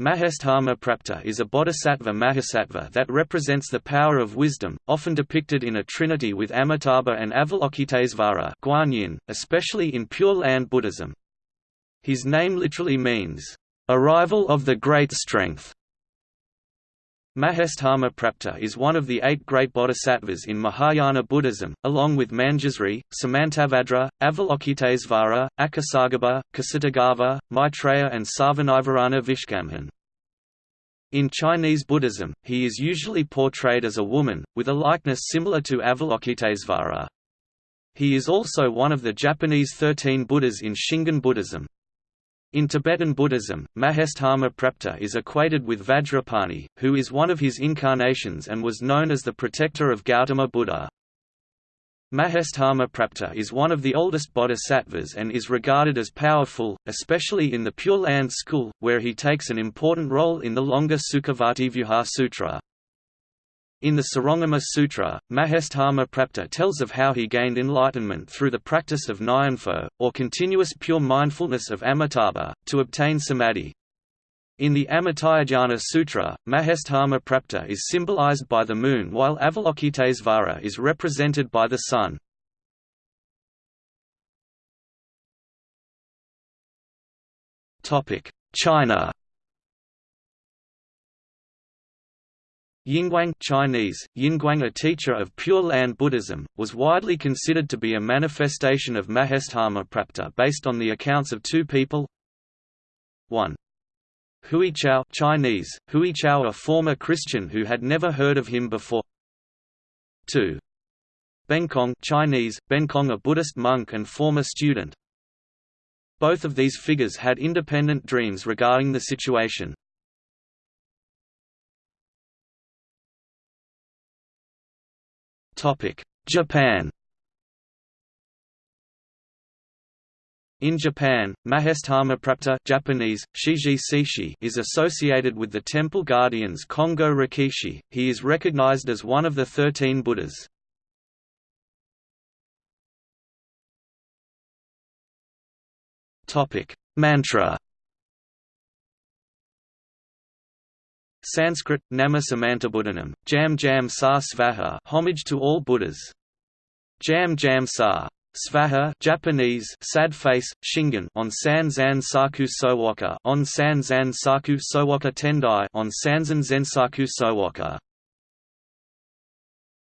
Mahesthama Prapta is a bodhisattva mahasattva that represents the power of wisdom, often depicted in a trinity with Amitabha and Avalokitesvara Guanyin, especially in Pure Land Buddhism. His name literally means, "...arrival of the great strength". Mahesthama Prapta is one of the eight great bodhisattvas in Mahayana Buddhism, along with Manjusri, Samantabhadra, Avalokitesvara, Akasagarbha, Ksitigarbha, Maitreya and Sarvanivarana Vishkambhin. In Chinese Buddhism, he is usually portrayed as a woman, with a likeness similar to Avalokitesvara. He is also one of the Japanese Thirteen Buddhas in Shingon Buddhism. In Tibetan Buddhism, Mahesthama Prapta is equated with Vajrapani, who is one of his incarnations and was known as the protector of Gautama Buddha. Mahesthama Prapta is one of the oldest bodhisattvas and is regarded as powerful, especially in the Pure Land school, where he takes an important role in the longer Sukhavativyuha Sutra. In the Surangama Sutra, Mahesthama Prapta tells of how he gained enlightenment through the practice of nianfo, or continuous pure mindfulness of Amitabha, to obtain samadhi. In the Amitayurdhyana Sutra, Mahesthama Prapta is symbolized by the moon while Avalokitesvara is represented by the sun. China Yinguang Chinese, Yinguang a teacher of Pure Land Buddhism, was widely considered to be a manifestation of Mahesthama Prapta based on the accounts of two people 1. Huichao Chinese, Huichao a former Christian who had never heard of him before 2. Benkong Chinese, Benkong a Buddhist monk and former student Both of these figures had independent dreams regarding the situation. Japan In Japan, Mahesthamaprapta Japanese, Shiji Seishi is associated with the temple guardians Kongo Rikishi. He is recognized as one of the thirteen Buddhas. Mantra Sanskrit, Nama Samantabhudanam, Jam Jam Sa Svaha homage to all Buddhas. Jam Jam Sa Svaha Japanese sad face Shingon on San Zan Saku Sowoka on San Zan Saku Sowoka Tendai on Sanzan Zensaku Sowoka